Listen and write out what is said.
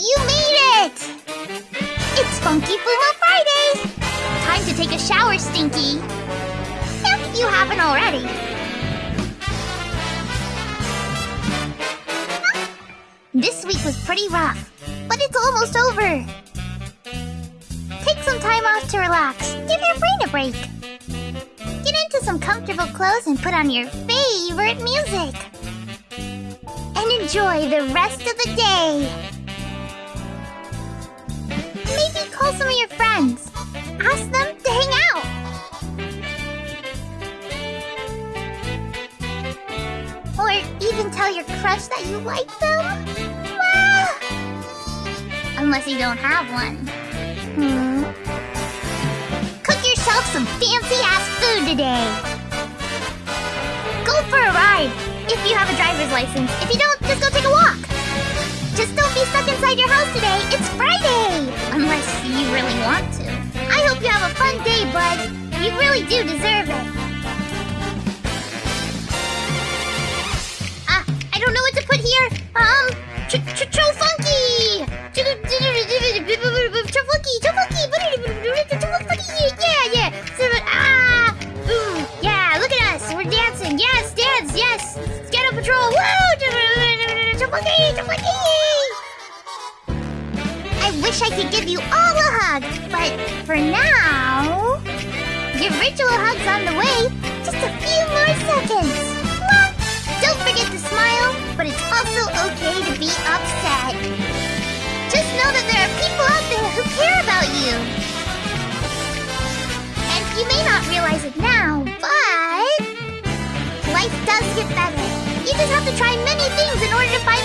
You made it! It's Funky Fumo Friday! Time to take a shower, Stinky! If you haven't already. This week was pretty rough, but it's almost over. Take some time off to relax. Give your brain a break. Get into some comfortable clothes and put on your favorite music. And enjoy the rest of the day. Even tell your crush that you like them. Well, unless you don't have one. Hmm. Cook yourself some fancy ass food today. Go for a ride if you have a driver's license. If you don't, just go take a walk. Just don't be stuck inside your house today. It's Friday. Unless you really want to. I hope you have a fun day, bud. You really do deserve Patrol. Woo! I wish I could give you all a hug, but for now, your ritual hug's on the way. Just a few more seconds. You just have to try many things in order to find